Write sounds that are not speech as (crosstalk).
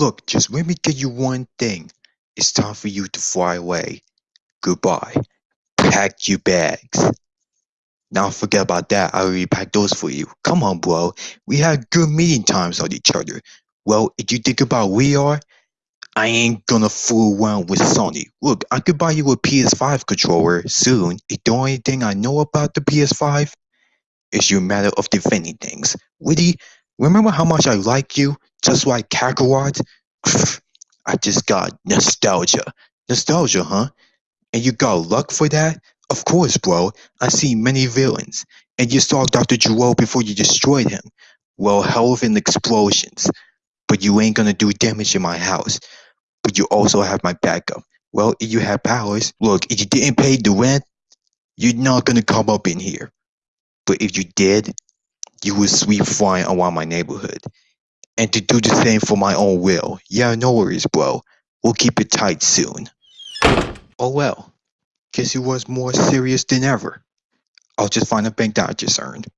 Look, just let me tell you one thing. It's time for you to fly away. Goodbye. Pack your bags. Now forget about that. I already packed those for you. Come on, bro. We had good meeting times on each other. Well, if you think about we are, I ain't gonna fool around with Sony. Look, I could buy you a PS5 controller soon. If the only thing I know about the PS5 is your matter of defending things. Woody, remember how much I like you? Just like Kakarot? (sighs) I just got nostalgia. Nostalgia, huh? And you got luck for that? Of course, bro. I see many villains. And you saw Dr. Gero before you destroyed him. Well, health and explosions. But you ain't gonna do damage in my house. But you also have my backup. Well, if you have powers, look, if you didn't pay the rent, you're not gonna come up in here. But if you did, you would sweep flying around my neighborhood. And to do the same for my own will. Yeah, no worries, bro. We'll keep it tight soon. Oh well. Guess he was more serious than ever. I'll just find a bank that I just earned.